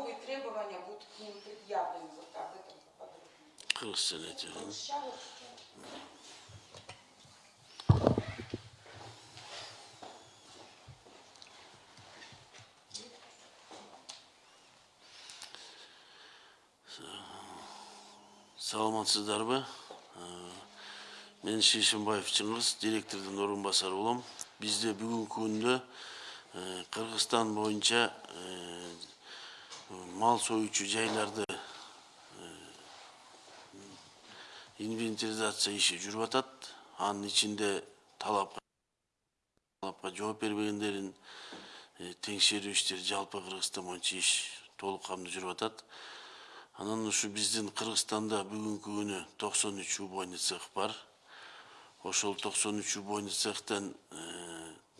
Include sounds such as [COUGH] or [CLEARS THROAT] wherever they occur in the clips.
новые требования будут к ним предъявлены. Вот об этом поподробнее. Кыргызстан эти. Сейчас саламатсыздарбы мен шешимбаев чыңгыз директордун орун басары болом бизде бүгүнкү күндө э, кыргызстан боюнча э, мал союучу жайларды инвентаризация иши жүрүп атат анын ичинде талапка талапка жооп бербегендерин теңшерүү иштери жалпы кыргызстан боюнча иш толук камдуу жүрүп атат анан ушу биздин кыргызстанда бүгүнкү күнү токсон үч убойный цех бар ошол токсон үч убойный цехтен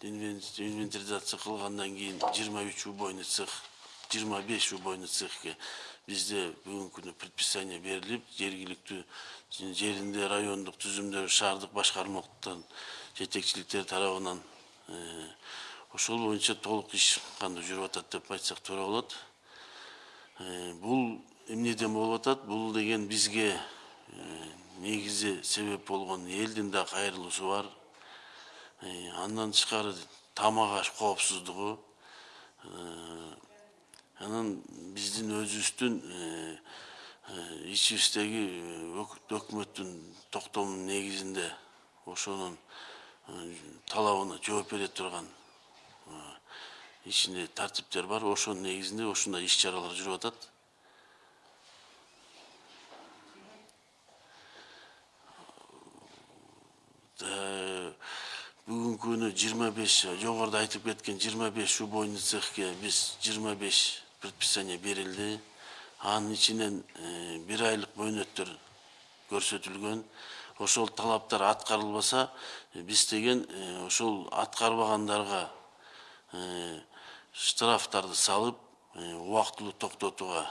инвентаризация кылгандан кийин жыйырма үч убойный цех жыйырма беш убойный цехке бизде бүгүнкү күнү предписание берилип жергиликтүү жеринде райондук түзүмдөр шаардык башкармалыктан жетекчиликтер тарабынан ошол боюнча толук иш кандуу жүрүп атат деп айтсак туура болот бул эмнеден болуп атат бул деген бизге негизи себеп болгон элдин да бар. Андан тышкары тамак аш коопсуздугу анан биздин өзүбүздүн ичибиздеги өкмөттүн токтомунун негизинде ошонун талабына жооп бере турган ичинде тартиптер бар ошонун негизинде ушундай иш чаралар жүрүп атат бүгүнкү күнү жыйырма беш жогоруда айтып кеткен жыйырма беш убойный цехке биз жыйырма беш предписание берилди анын ичинен бир айлык мөөнөттөр көрсөтүлгөн. Ошол талаптар аткарылбаса биз деген ошол аткарбагандарга штрафтарды салып убактылуу токтотууга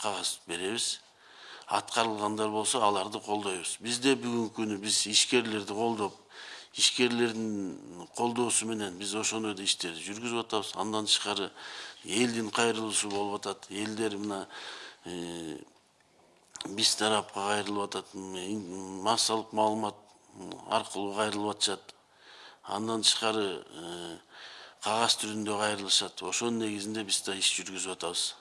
кагаз беребиз. Аткарылгандар болсо аларды колдойбуз. Бизде бүгүнкү күнү биз ишкерлерди колдоп ишкерлердин колдоосу менен биз ошондой да иштерди жүргүзүп атабыз. Андан тышкары элдин кайрылуусу болуп атат. Элдер мына биз тарапка кайрылып атат. Массалык маалымат аркылуу кайрылып атышат. Андан тышкары кагаз түрүндө кайрылышат. Ошонун негизинде биз да иш жүргүзүп атабыз.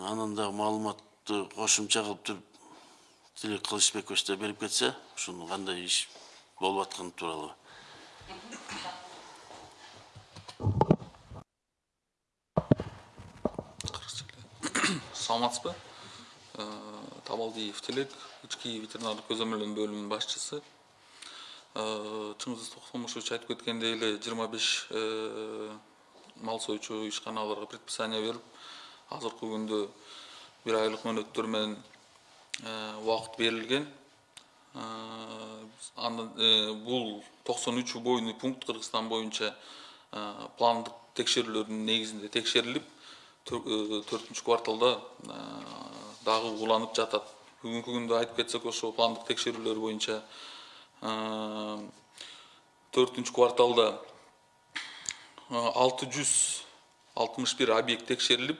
Анан дагы маалыматты кошумча кылып туруп тилек кылычбекович да берип кетсе ушуну кандай иш болуп атканы тууралуу саламатсызбы? Табалдиев тилек ички ветеринардык көзөмөлдөө бөлүмүнүн башчысы чыңгыз токтомушевич айтып кеткендей эле жыйырма беш мал союучу ишканаларга предписание берип азыркы күндө бир айлык мөөнөттөр менен убакыт берилген. Бул токсон үч убойный пункт кыргызстан боюнча пландык текшерүүлөрдүн негизинде текшерилип төртүнчү кварталда дагы уланып жатат. Бүгүнкү күндө айтып кетсек ошо пландык текшерүүлөр боюнча төртүнчү кварталда алты жүз алтымыш бир объект текшерилип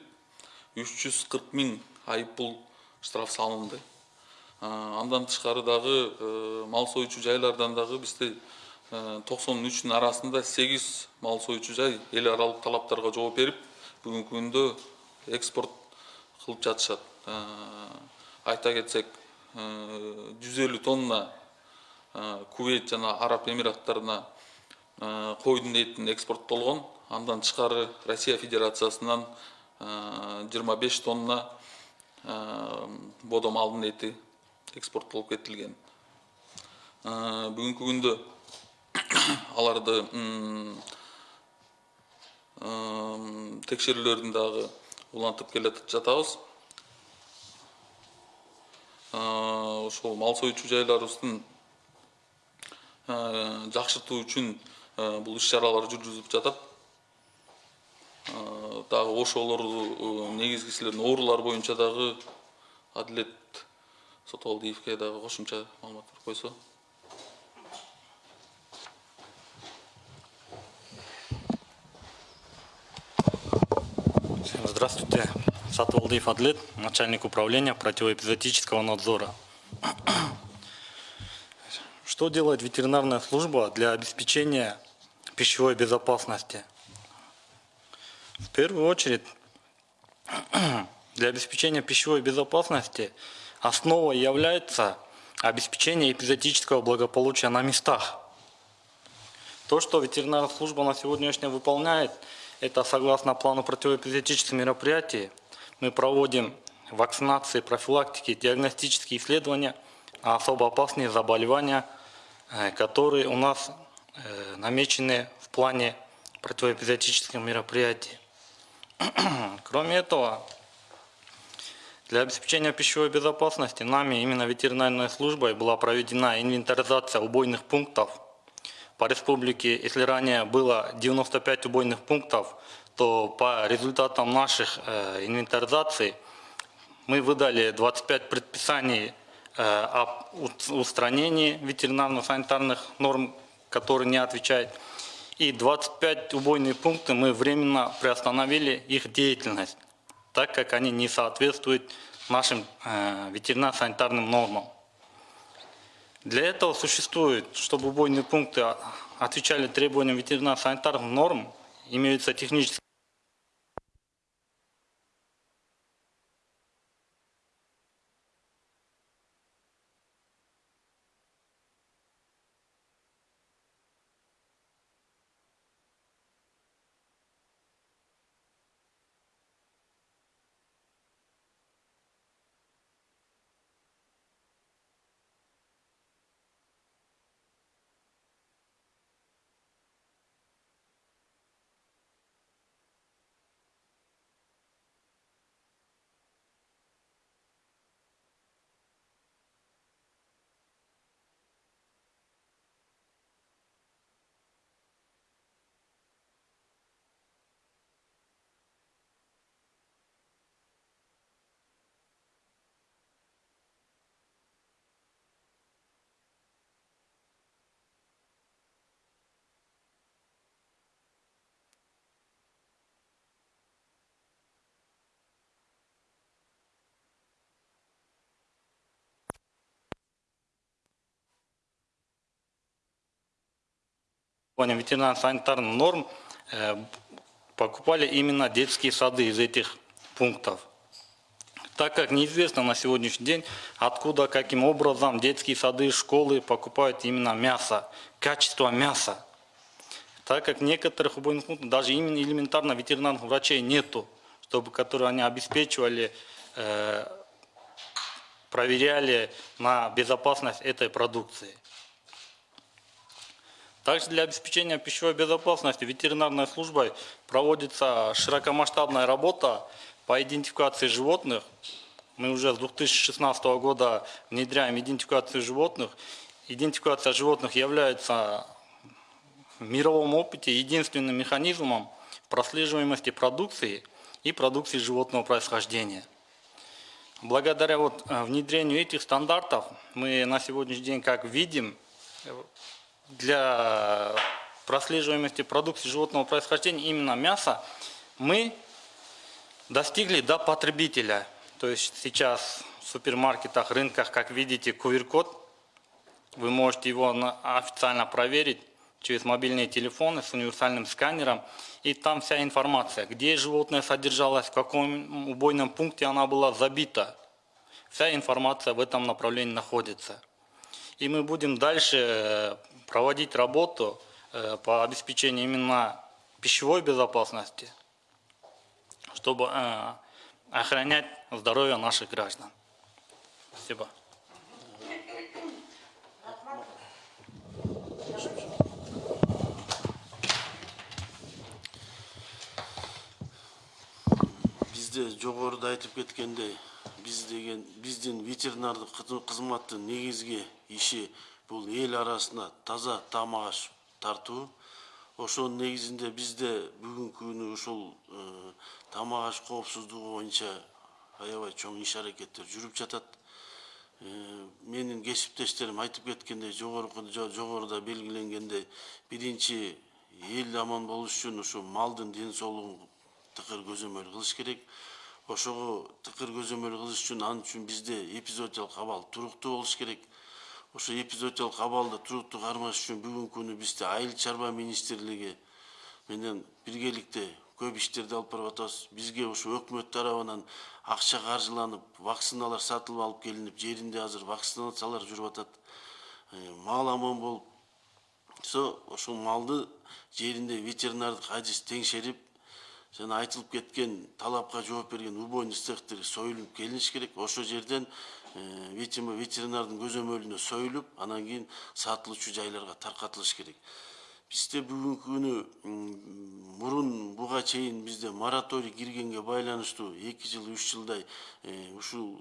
үч жүз кырк штраф салынды. Андан тышкары дагы мал союучу жайлардан дагы бизде токсон үчтүн арасында сегиз мал союучу жай эл аралык талаптарга жооп берип бүгүнкү күндө экспорт кылып жатышат. Айта кетсек жүз элүү тонна кувейт жана араб эмираттарына койдун этин экспорттолгон андан тышкары россия федерациясынан жыйырма беш тонна бодо малдын эти экспорттолуп кетилген. Бүгүнкү күндө [COUGHS] аларды текшерүүлөрүн дагы улантып келе жатабыз. Ошол мал союучу жайларыбыздын жакшыртуу үчүн бул иш чаралар жүргүзүлүп жатат. Дагы ошолорду негизгисилердин оорулар боюнча дагы адилет сотолдиевке дагы кошумча маалыматтар койсо Здравствуйте. Сатвалдыев Адлет, начальник управления противоэпизотического надзора. Что делает ветеринарная служба для обеспечения пищевой безопасности? В первую очередь, [CLEARS THROAT] для обеспечения пищевой безопасности основой является обеспечение эпизотического благополучия на местах. То, что ветеринарная служба на сегодняшний день выполняет, это согласно плану противоэпизотических мероприятий. Мы проводим вакцинации, профилактики, диагностические исследования на особо опасные заболевания, э, которые у нас э, намечены в плане противоэпизотических мероприятий. [CLEARS THROAT] Кроме этого, для обеспечения пищевой безопасности нами, именно ветеринарной службой, была проведена инвентаризация убойных пунктов по республике. Если ранее было 95 убойных пунктов, то по результатам наших э, инвентаризаций мы выдали 25 предписаний э, об устранении ветеринарно-санитарных норм, которые не отвечают. И 25 убойные пункты мы временно приостановили их деятельность так как они не соответствуют нашим э, ветеринарно-санитарным нормам. Для этого существует, чтобы убойные пункты отвечали требованиям ветеринарно-санитарных норм, имеются технические ветеринарно-санитарных норм э, покупали именно детские сады из этих пунктов. Так как неизвестно на сегодняшний день, откуда, каким образом детские сады, школы покупают именно мясо, качество мяса. Так как некоторых убойных пунктов даже именно элементарно ветеринарных врачей нету, чтобы которые они обеспечивали, э, проверяли на безопасность этой продукции. Также для обеспечения пищевой безопасности ветеринарной службой проводится широкомасштабная работа по идентификации животных. Мы уже с 2016 года внедряем идентификацию животных. Идентификация животных является в мировом опыте единственным механизмом прослеживаемости продукции и продукции животного происхождения. Благодаря вот э, внедрению этих стандартов мы на сегодняшний день, как видим, для прослеживаемости продукции животного происхождения, именно мяса, мы достигли до потребителя. То есть сейчас в супермаркетах, рынках, как видите, QR-код, вы можете его официально проверить через мобильные телефоны с универсальным сканером. И там вся информация, где животное содержалось, в каком убойном пункте она была забита. Вся информация в этом направлении находится. И мы будем дальше э, проводить работу э, по обеспечению именно пищевой безопасности, чтобы э, охранять здоровье наших граждан. Спасибо. бизде жогоруда айтып кеткендей биз деген биздин ветеринардык кызматтын негизги иши бул эл арасына таза тамак аш тартуу ошонун негизинде бизде бүгүнкү күнү ушул э, тамак аш коопсуздугу боюнча аябай чоң иш аракеттер жүрүп жатат. Э, менин кесиптештерим айтып кеткендей жогоруда белгиленгендей биринчи эл аман болуш үчүн ушу малдын ден соолугун тыкыр көзөмөл кылыш керек. Ошого тыкыр көзөмөл кылыш үчүн ал үчүн бизде эпизодиялык абал туруктуу болуш керек ошо эпизодиялык абалды туруктуу кармаш үчүн бүгүнкү күнү бизде айыл чарба министрлиги менен биргеликте көп иштерди алып барып атабыз бизге ушу өкмөт тарабынан акча каржыланып вакциналар сатылып алып келинип жеринде азыр вакцинациялар жүрүп атат мал аман болуп ошол малды жеринде ветеринардык адис теңшерип жана айтылып кеткен талапка жооп берген убойный цехтер союлуп келиниш керек. Ошол жерден видимо ветеринардын көзөмөлүнө союлуп анан кийин сатылуучу жайларга таркатылыш керек. Бизде бүгүнкү күнү мурун буга чейин бизде мораторий киргенге байланыштуу эки жыл үч жылдай ушул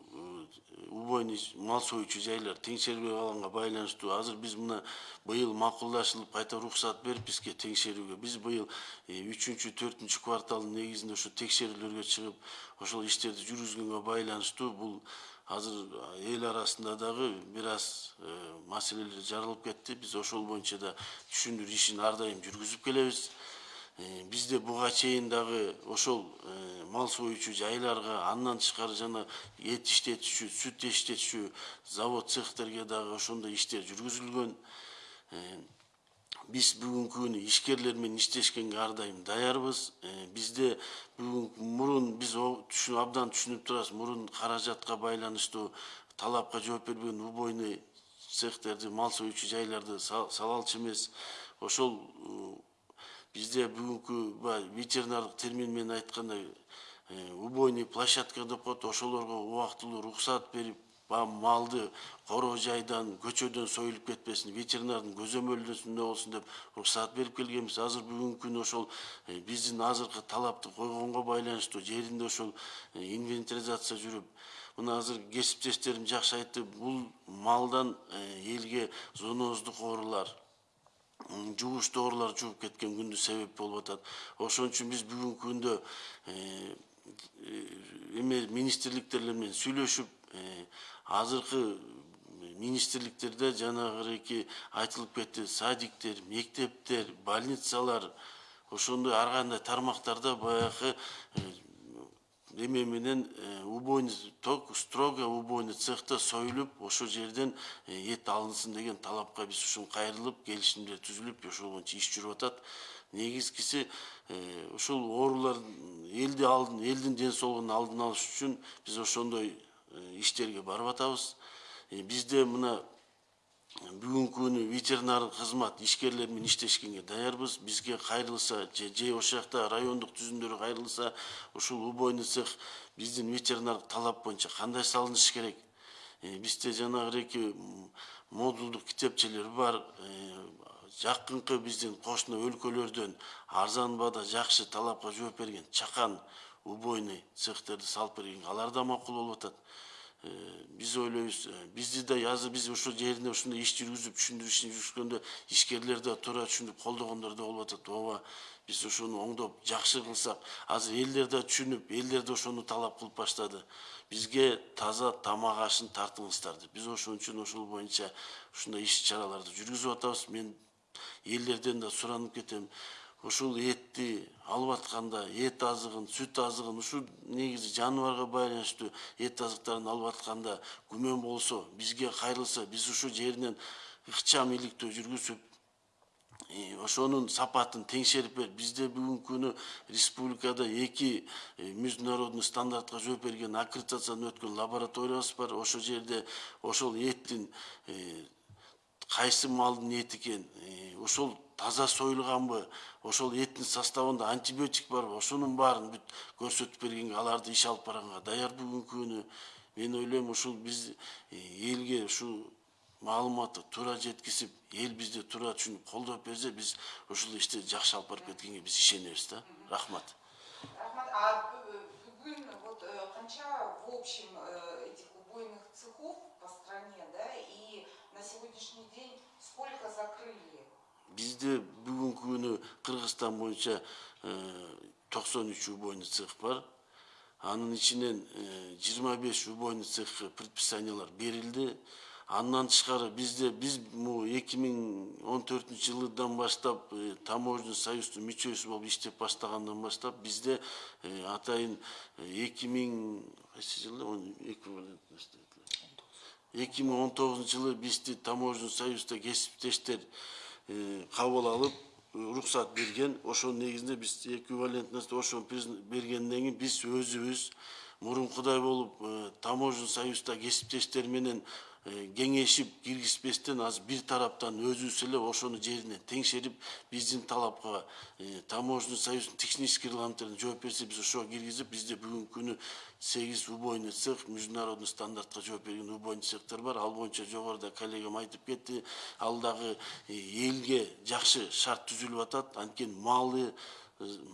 убойный мал союучу жайлар теңшерилбей калганга байланыштуу. Азыр биз мына быйыл макулдашылып кайта уруксат берип бизге теңшерүүгө биз быйыл үчүнчү төртүнчү кварталдын негизинде ошо текшерүүлөргө чыгып ошол иштерди жүргүзгөнгө байланыштуу. Бул азыр эл арасында дагы бир аз маселелер жаралып кетти. Биз ошол боюнча да түшүндүрүү ишин ар дайым жүргүзүп келебиз бизде буга чейин дагы ошол мал союучу жайларга андан тышкары жана эт иштетүүчү сүт иштетүүчү завод цехтерге дагы ошондой иштер жүргүзүлгөн биз бүгүнкү күнү ишкерлер менен иштешкенге ар даярбыз бизде бүгүн мурун биз абдан түшүнүп турабыз мурун каражатка байланыштуу талапка жооп бербеген убойный цехтерди мал союучу жайларды сала алчу эмес ошол бизде бүгүнкү баягы ветеринардык термин менен айтканда убойный площадка деп коет ошолорго убактылуу уруксат берип баягы малды короо жайдан көчөдөн союлуп кетпесин ветеринардын көзөмөлдөрүндө болсун деп уруксат берип келгенбиз азыр бүгүнкү күнү ошол биздин азыркы талапты койгонго байланыштуу жеринде ошол инвентаризация жүрүп мына азыр кесиптештерим жакшы айтты. Бул малдан элге зооноздук оорулар жугуштуу оорулар жугуп кеткен күндү себеп болуп атат. Ошон үчүн биз бүгүнкү күндө эме министрликтер менен сүйлөшүп азыркы министрликтерде жанагыреки айтылып кетти. Садиктер мектептер больницалар ошондой ар кандай тармактарда баягы эме менен убойный ток строго убойный цехта союлуп ошол жерден эт алынсын деген талапка биз ушун кайрылып келишимдер түзүлүп ошол боюнча иш жүрүп атат. Негизгиси ушул оорулар элди алдын элдин ден соолугунун алдын алыш үчүн биз ошондой иштерге барып атабыз. Бизде мына бүгүнкү күнү ветеринардык кызмат ишкерлер менен иштешкенге даярбыз. Бизге кайрылса же ошол жакта райондук түзүмдөрү кайрылса ушул убойный цех биздин ветеринардык талап боюнча кандай салыныш керек? Бизде жанагыреки модулдук китепчелер бар. Жакынкы биздин кошуна өлкөлөрдөн арзан баада жакшы талапка жооп берген чакан убойный цехтерди салып берген алар да макул болуп атат биз ойлойбуз бизди да азыр биз ошол жеринде ушундай иш жүргүзүп түшүндүрүү ишин жүргүзгөндө ишкерлер да туура түшүнүп колдогондор да болуп атат ооба биз ошону оңдоп жакшы кылсак азыр элдер да түшүнүп элдер да ошону талап кылып баштады бизге таза тамак ашын тартыңыздар деп биз ошон үчүн ошол боюнча ушундай иш чараларды жүргүзүп атабыз мен элдерден да суранып кетем ушул этти алып атканда эт азыгын сүт азыгын ушул негизи жаныбарга байланыштуу эт азыктарын алып атканда күмөн болсо бизге кайрылса биз ушул жеринен ыкчам иликтөө жүргүзүп ошонун сапатын теңшерип берип бизде бүгүнкү күнү республикада эки международный стандартка жооп берген аккредитациядан өткөн лабораториябыз бар. Ошол жерде ошол эттин кайсы малдын эти экен ошол таза союлганбы ошол эттин составында антибиотик барбы ошонун баарын бүт көрсөтүп бергенге аларды иш алып барганга даяр бүгүнкү күнү мен ойлойм ушул биз элге ушул маалыматты туура жеткизип эл бизди туура түшүнүп колдоп берсе биз ушул ишти жакшы алып барып кеткенге биз ишенебиз да. Рахмат. Рахмат, а бүгін вот канча в общем этих убойных цехов по стране, да, и на сегодняшний день сколько закрыли? Бізде бүгінгі күні Қырғызстан бойынша 93 убойный цех бар. Анын ішінен 25 убойный цех предписаниялар берілді. Андан тышкары бизде биз могу 2014 жылдан баштап таможня союздун мүчөсү болуп иштеп баштагандан баштап бизде атайын 2000 кайсы жылда 2019 жылы бізді таможный союзда кесіптештер э, қабыл алып э, рұқсат берген. Ошонун негизинде биз эквивалентность ошону бергенден кийин биз өзүбүз мурункудай болуп э, таможный союзда кесиптештер менен кеңешип киргизбестен азыр бир тараптан өзүбүз эле ошону жерине теңшерип биздин талапка таможенный союздун технический регламенттерине жооп берсе биз ошого киргизип бизде бүгүнкү күнү сегиз убойный цех международный стандартка жооп берген убойный цехтер бар ал боюнча жогоруда коллегам айтып кетти ал дагы элге жакшы шарт түзүлүп атат анткени малы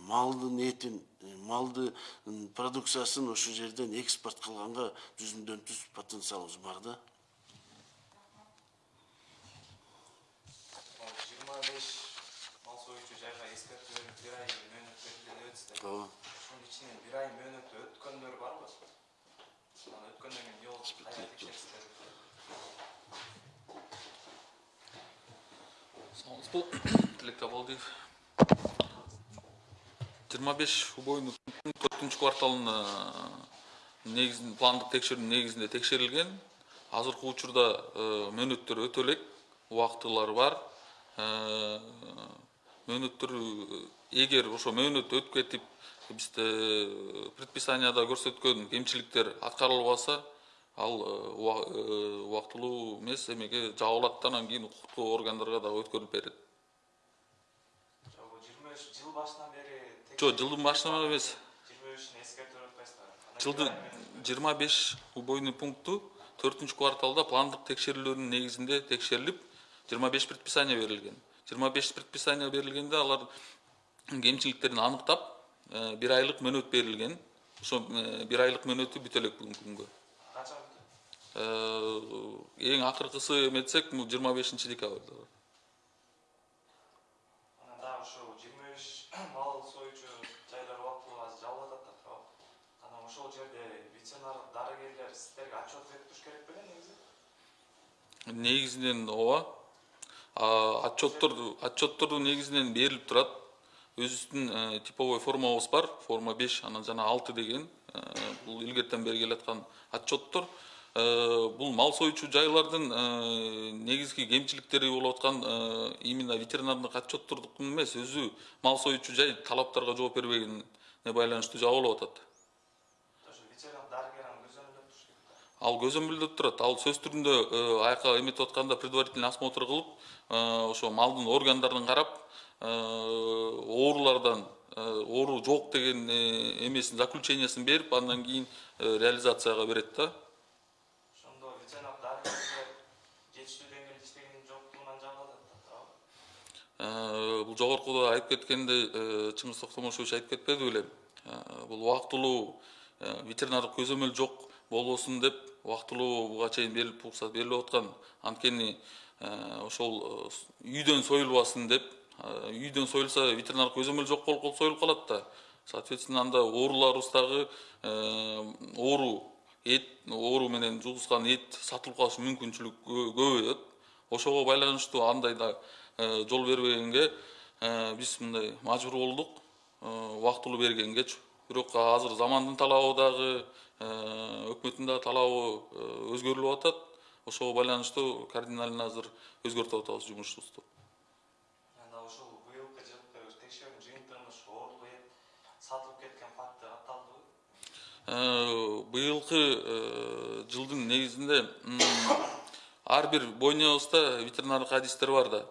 малдын этин малды продукциясын ошол жерден экспорт кылганга жүзүндөн түз потенциалыбыз бар да ал жыйырма беш мал союучу жайга эскертүү бир ай мөөнөт берилди деп ооба ошонун ичинен бир ай мөөнөтү өткөндөр барбы анан өткөндөн кийин эмне болуп кайра текшерисиздер саламатсызбы тилек табалдиев жыйырма беш убойный төртүнчү кварталынын негизин пландык текшерүүнүн негизинде текшерилген азыркы учурда мөөнөттөр өтө элек убактылары бар мөөнөттөр эгер ошо мөөнөт өтүп кетип бизде предписанияда көрсөткөн кемчиликтер аткарылбаса ал убактылуу эмес эмеге жабылат да анан кийин укуктуу органдарга дагы өткөрүлүп берет. Жыйырма беш жыл башынан бери жок жылдын башынан эмес. жыйырма бешин эскертип атпайсыздарбы жылды жыйырма беш убойный пункту төртүнчү кварталда пландык текшерүүлөрдүн негизинде текшерилип жыйырма беш предписание берилген жыйырма беш предписание берилгенде алар кемчиликтерин аныктап бир айлык мөөнөт берилген ошо бир айлык мөөнөтү бүтө элек бүгүнкү күнгө. Качан эң акыркысы эметсек бул жыйырма бешинчи декабрда анан дагы жыйырма беш мал союучу жайлар убактылуу азыр жабылып атат да туурабы анан ошол жерде ветеринар дарыгерлер сиздерге отчет берип туруш керек беле негизи? Негизинен ооба отчеттарды отчетторду негізінен беріліп тұрады өзіміздің ә, типовой формабыз бар форма 5 анан жана 6 деген ә, бұл илгертен бері келатқан отчеттор ә, бұл мал соючу жайлардын негізгі кемчиликтери болуп аткан именно ветеринардык отчеттордун эмес өзү мал соючу жай талаптарга жооп бербегенине байланыштуу жабылып атат ал көзөмөлдөп турат ал сөз түрүндө аяка эметип атканда предварительный осмотр кылып ошо малдын органдарын карап оорулардан оору жок деген эмесин заключениясын берип андан кийин реализацияга берет да. Ошондо дарыгерлер жетиштүү деңгээлде жоктугунан жабылып атат бул жогоркуда айтып кеткендей чыңгыз токтомошович айтып кетпеди беле. Бул убактылуу ветеринардык көзөмөл жок. Болбосун деп убактылуу буга чейин берилип уруксат берилип аткан. Анткени ошол үйдөн союлбасын деп үйдөн союлса ветеринардык көзөмөл жок болуп союлуп калат да. Соответственно анда ооруларыбыз дагы оору эт оору менен жугузган эт сатылып калышы мүмкүнчүлүк көбөйөт. Ошого байланыштуу андай да жол бербегенге биз мындай мажбур болдук. Убактылуу бергенге бирок азыр замандын талабы дагы өкмөттүн дагы талабы өзгөрүлүп атат ошого байланыштуу кардинально азыр өзгөртүп атабыз жумушубузду анда ушул быйылкы жылкы текшерүүнүн жыйынтыгында ушу оорулуу эт сатылып кеткен факты катталдыбы быйылкы жылдын негизинде ар бир бойнябызда ветеринардык адистер бар да.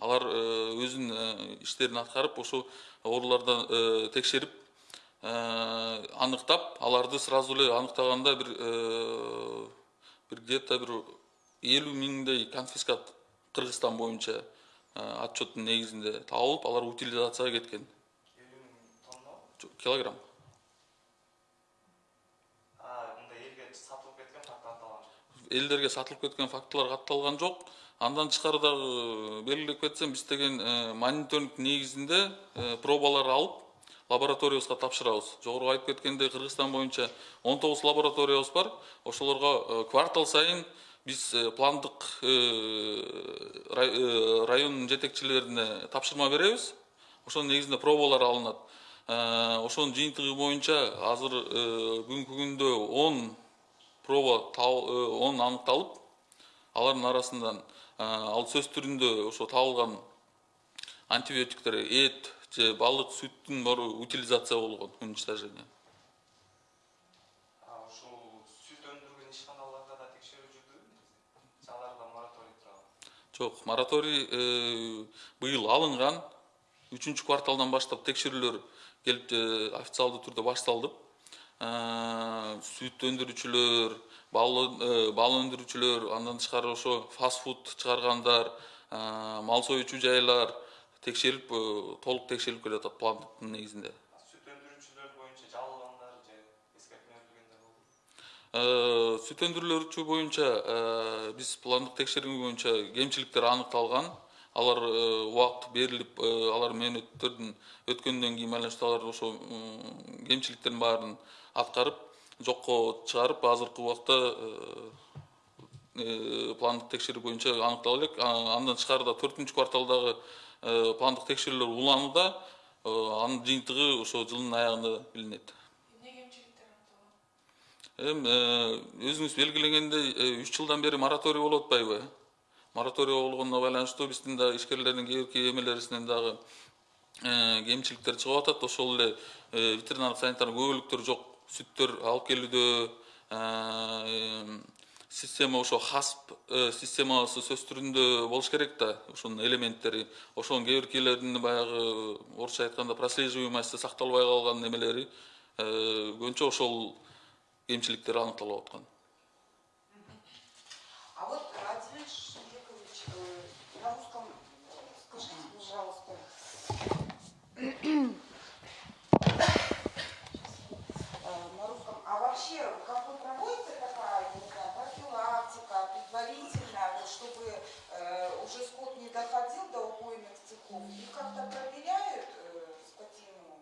Алар өзүнүн иштерин аткарып ошол оорулардан текшерип аныктап аларды сразу эле аныктаганда бир бир где то бир элүү миңдей конфискат кыргызстан боюнча отчеттун негизинде табылып алар утилизацияга кеткен. Килограмм? Мындай элге сатылып кеткен элдерге сатылып фактылар катталган жок андан тышкары дагы белгилеп кетсем биз деген мониторинг негизинде пробалар алып лабораториябызга тапшырабыз. Жогору айтып кеткендей кыргызстан боюнча он тогуз лабораториябыз бар. Ошолорго квартал сайын биз э, пландык э, рай- э, район жетекчилерине тапшырма беребиз ошонун негизинде пробалар алынат Э, ошонун жыйынтыгы боюнча азыр э, бүгүнкү күндө он проба э, он аныкталып алардын арасынан э, ал сөз түрүндө ошо табылган антибиотиктер эт же балык сүттүн баары утилизация болгон уничтожение. А ушул сүт өндүргөн ишканаларда да текшерүү жүрдүрүлдү аларда мораторий турабы? жок мораторий э, быйыл алынган үчүнчү кварталдан баштап текшерүүлөр келип э, официалдуу түрдө башталды Э, сүт өндүрүүчүлөр бал э, өндүрүүчүлөр андан тышкары ошо фаст фуд чыгаргандар э, мал союучу жайлар текшерип э, толук текшерилип келатат пландыктын негизинде А Сүт өндүрүүчүлөр боюнча жабылгандар же болду? Э, сүт өндүрүүлөрчү боюнча э, биз пландык текшерүү боюнча кемчиликтер аныкталган алар убакыт берилип алар мөөнөттөрдүн өткөндөн кийин байланыштуу алар ошо кемчиликтердин баарын аткарып жокко чыгарып азыркы убакта пландык текшерүү боюнча аныктала элек андан тышкары да төртүнчү кварталдагы э, пландык текшерүүлөр уланууда Э, анын жыйынтыгы ошо жылдын аягында билинет. Эми э, өзүңүз белгилегендей үч жылдан бери мораторий болуп атпайбы? Мораторий болгонуна байланыштуу биздин дагы ишкерлердин кээ бирки эмелерибизден дагы э, кемчиликтер чыгып атат. Ошол эле э, ветеринардык санитардык күбөлүктөр жок сүттөр алып келүүдө э, система ошо хасп системасы сөз түрүндө болуш керек да ошонун элементтери ошонун кээ биркилеринин баягы орусча айтканда прослеживаемости сакталбай калган немелери көбүнчө ошол кемчиликтер аныкталып аткан цехов, их как-то проверяют э, скотину,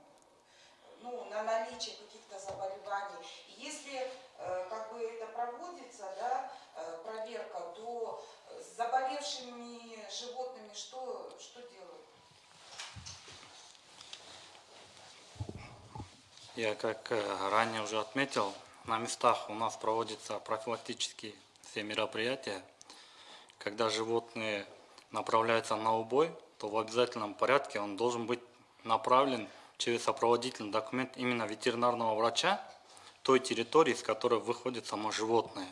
ну, на наличие каких-то заболеваний. И если э, как бы это проводится, да, э, проверка, то с заболевшими животными что, что делают? Я, как ранее уже отметил, на местах у нас проводятся профилактические все мероприятия. Когда животные направляются на убой, то в обязательном порядке он должен быть направлен через сопроводительный документ именно ветеринарного врача той территории, с которой выходит само животное.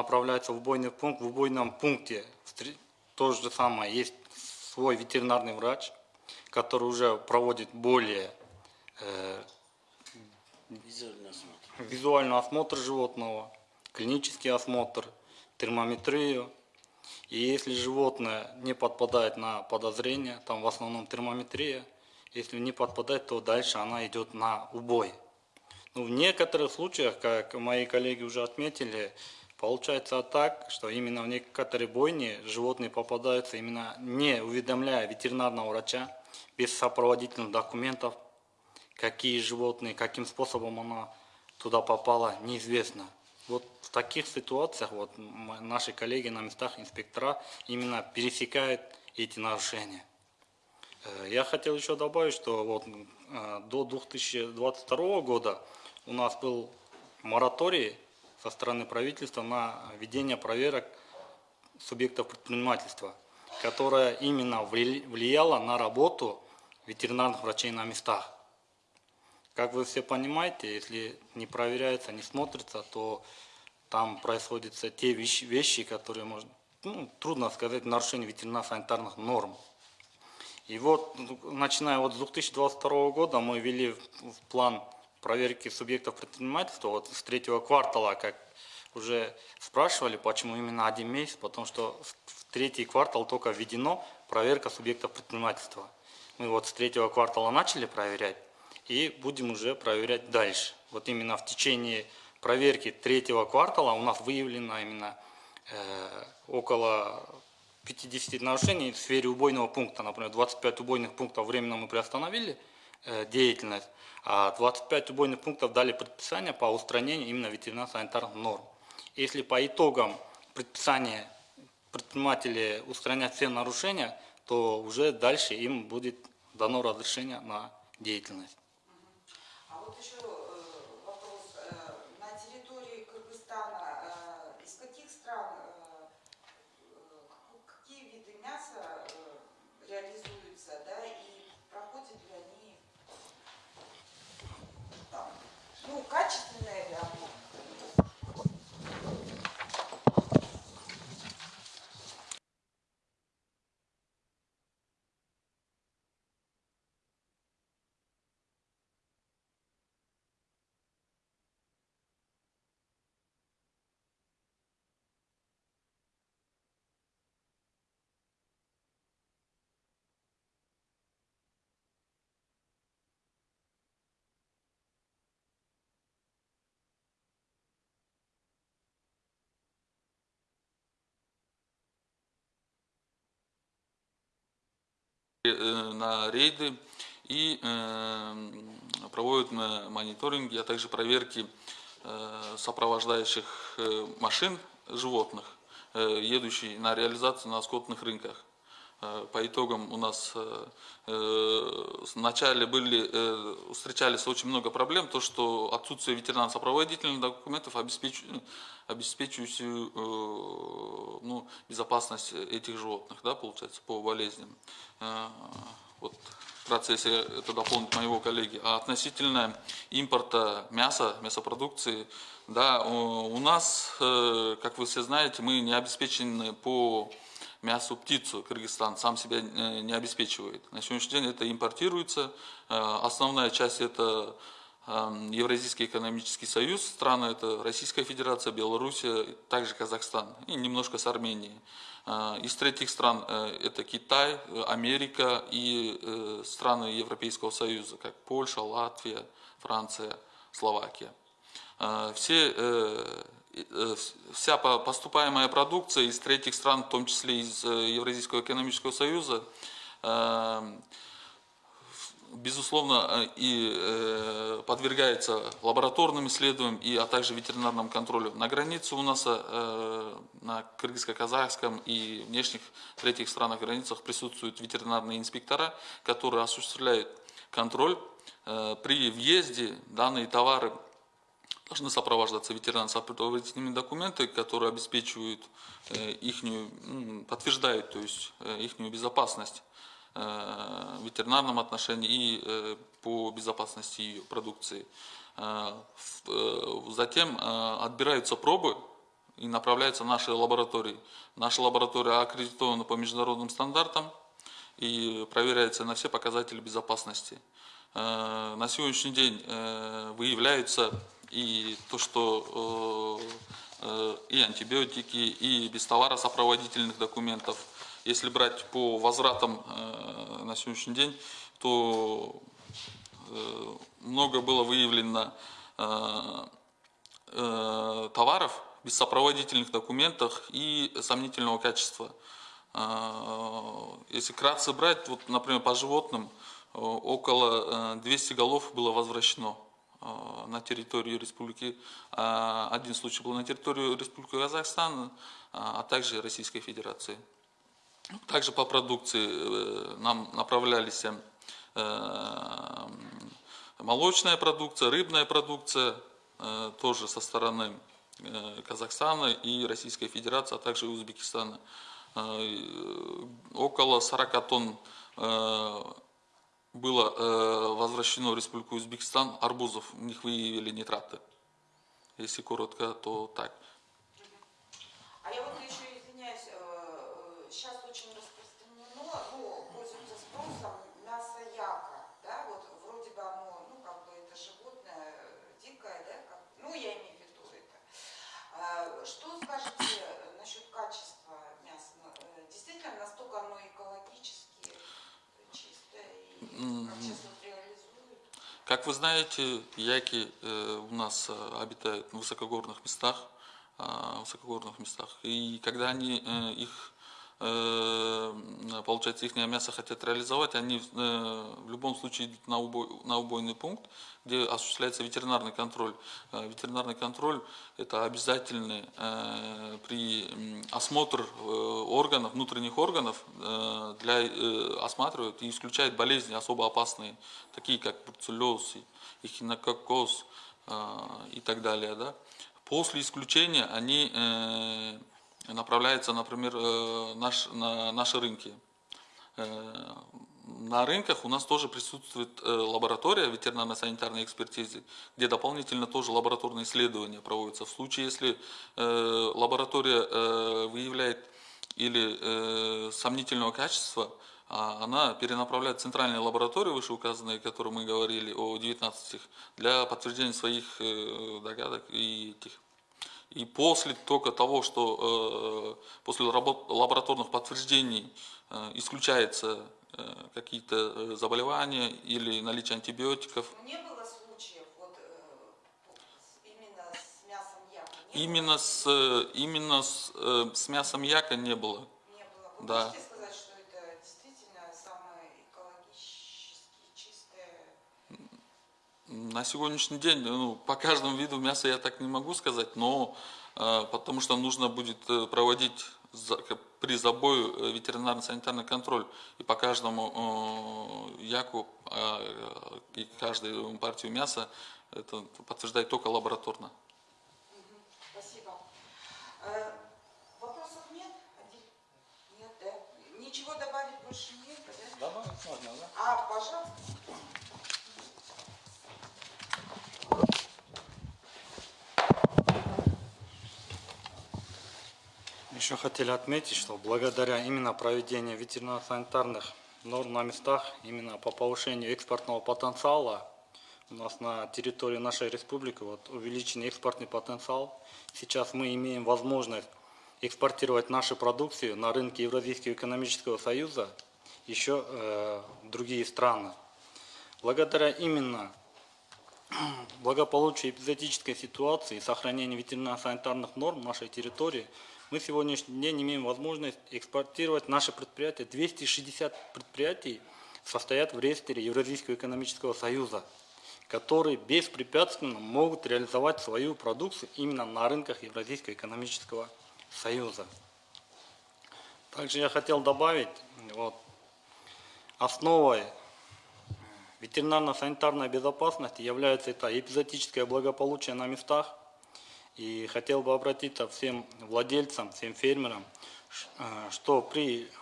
направляется в убойный пункт, в убойном пункте то же самое, есть свой ветеринарный врач, который уже проводит более э, визуальный осмотр. визуальный осмотр животного, клинический осмотр, термометрию. И если животное не подпадает на подозрение, там в основном термометрия, если не подпадает, то дальше она идет на убой. Ну, в некоторых случаях, как мои коллеги уже отметили, получается так, что именно в некоторые бойни животные попадаются именно не уведомляя ветеринарного врача, без сопроводительных документов, какие животные, каким способом она туда попала, неизвестно. Вот в таких ситуациях вот наши коллеги на местах инспектора именно пересекают эти нарушения. Э, Я хотел еще добавить, что вот э, до 2022 года у нас был мораторий со стороны правительства на ведение проверок субъектов предпринимательства, которая именно вли- влияла на работу ветеринарных врачей на местах. Как вы все понимаете, если не проверяется, не смотрится, то там происходят те вещи, вещи которые можно, ну, трудно сказать, нарушение ветеринарно-санитарных норм. И вот, начиная вот с 2022 года мы ввели в план проверки субъектов предпринимательства вот с третьего квартала, как уже спрашивали, почему именно один месяц, потому что в третий квартал только введено проверка субъектов предпринимательства. Мы вот с третьего квартала начали проверять и будем уже проверять дальше. Вот именно в течение проверки третьего квартала у нас выявлено именно э, около 50 нарушений в сфере убойного пункта. Например, 25 убойных пунктов временно мы приостановили э, деятельность. А 25 убойных пунктов дали предписание по устранению именно ветеринарно-санитарных норм. Если по итогам предписания предприниматели устранят все нарушения, то уже дальше им будет дано разрешение на деятельность. А вот еще э, вопрос. Э, На территории Кыргызстана э, из каких стран, э, э, какие виды мяса э, реализуются, да, и проходят ли они там, ну, качественные ли оно? э, на рейды и э, проводят э, мониторинги, а также проверки э, сопровождающих э, машин животных, э, едущих на реализацию на скотных рынках. Э, По итогам у нас э, э, вначале были, э, встречались очень много проблем, то что отсутствие ветеринарно-сопроводительных документов обеспечивает, обеспечивающую э, ну, безопасность этих животных, да, получается, по болезням. Вот в процессе это дополнит моего коллеги. А относительно импорта мяса, мясопродукции, да, у нас, как вы все знаете, мы не обеспечены по мясу птицу. Кыргызстан сам себя э, не обеспечивает. На сегодняшний день это импортируется. Э, Основная часть это э, Евразийский экономический союз, страны это Российская Федерация, Белоруссия, также Казахстан и немножко с Арменией. Э, Из третьих стран это Китай, Америка и страны Европейского Союза, как Польша, Латвия, Франция, Словакия. Все, вся по- поступаемая продукция из третьих стран, в том числе из э, Евразийского экономического союза, э, безусловно, э, и э, подвергается лабораторным исследованиям, и, а также ветеринарному контролю. На границе у нас, э, на кыргызско-казахском и внешних третьих странах границах присутствуют ветеринарные инспектора, которые осуществляют контроль. Э, При въезде данные товары должны сопровождаться ветеринарно-сопроводительными документами, которые обеспечивают их, подтверждают, то есть их безопасность э, в ветеринарном отношении и э, по безопасности ее продукции. Э, э, Затем э, отбираются пробы и направляются в наши лаборатории. Наша лаборатория аккредитована по международным стандартам и проверяется на все показатели безопасности. Э, На сегодняшний день э, выявляются и то, что э, э, и антибиотики, и без товаросопроводительных документов. Если брать по возвратам э, на сегодняшний день, то много было выявлено товаров без сопроводительных документов и сомнительного качества. Если кратко брать, вот, например, по животным, около э, 200 голов было возвращено на территорию республики. А Один случай был на территорию республики Казахстан, а также Российской Федерации. Также по продукции э, нам направлялись э, молочная продукция, рыбная продукция, э, тоже со стороны э, Казахстана и Российской Федерации, а также Узбекистана. Э, э, Около 40 тонн э, было э, возвращено в Республику Узбекистан арбузов, в них выявили нитраты. Если коротко, то так. А я вот еще извиняюсь, сейчас очень распространено, ну, пользуется спросом мясо яка, да, вот вроде бы оно, ну, как бы это животное э, дикое, да, как, ну, я имею в виду это. А, Что скажете насчет качества мяса? Ну, э, Действительно, настолько оно экологически чистое и как вы знаете, яки э, у нас э, обитают в высокогорных местах, э, высокогорных местах. И когда они э, их получается, их мясо хотят реализовать, они э, в любом случае идут на, убой, на убойный пункт, где осуществляется ветеринарный контроль. Э, Ветеринарный контроль – это обязательный э, при осмотр э, органов, внутренних органов, э, для, э, осматривают и исключают болезни особо опасные, такие как бруцеллез, эхинококоз э, и так далее. Да? После исключения они направляются, например, э, наш, на наши рынки. Э, На рынках у нас тоже присутствует э, лаборатория ветеринарно-санитарной экспертизы, где дополнительно тоже лабораторные исследования проводятся. В случае, если лаборатория выявляет или сомнительного качества, а она перенаправляет в центральные лаборатории, вышеуказанные, о которых мы говорили, о 19, для подтверждения своих догадок и этих. И после только того, что э, после лабораторных подтверждений э, исключается э, какие-то заболевания или наличие антибиотиков, не было случаев вот с- именно с мясом яка? Именно с, э, именно с, с мясом яка не было. было? Не было. Вы Да. можете сказать, что это действительно самое экологически чистое? На сегодняшний день, ну, по каждому виду мяса я так не могу сказать, но э, потому что нужно будет э, проводить за- при забою э, ветеринарно-санитарный контроль и по каждому э, яку э, и каждую партию мяса это подтверждать только лабораторно. Спасибо. Э, Вопросов нет? Нет, да? Ничего добавить больше нет, да? Добавить можно, да? А, пожалуйста. Еще хотели отметить, что благодаря именно проведению ветеринарно-санитарных норм на местах, именно по повышению экспортного потенциала, у нас на территории нашей республики вот, увеличен экспортный потенциал. Сейчас мы имеем возможность экспортировать нашу продукцию на рынке Евразийского экономического союза еще э, другие страны. Благодаря именно [CLEARS THROAT] благополучию эпизодической ситуации и сохранению ветеринарно-санитарных норм нашей территории, мы сегодняшний день имеем возможность экспортировать наши предприятия. 260 предприятий состоят в реестре Евразийского экономического союза, которые беспрепятственно могут реализовать свою продукцию именно на рынках Евразийского экономического союза. Также я хотел добавить, вот, основой ветеринарно-санитарной безопасности является это эпизодическое благополучие на местах. И хотел бы обратиться всем владельцам, всем фермерам, э, что при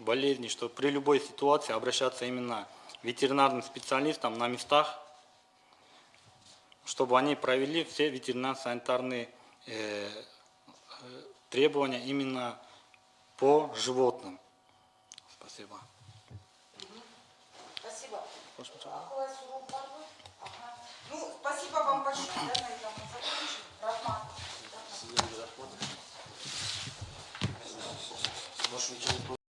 болезни, что при любой ситуации обращаться именно к ветеринарным специалистам на местах, чтобы они провели все ветеринарно-санитарные э, э, требования именно по животным. Спасибо. Спасибо. Ага. Ну, спасибо вам большое. Рахматов. Может, ничего не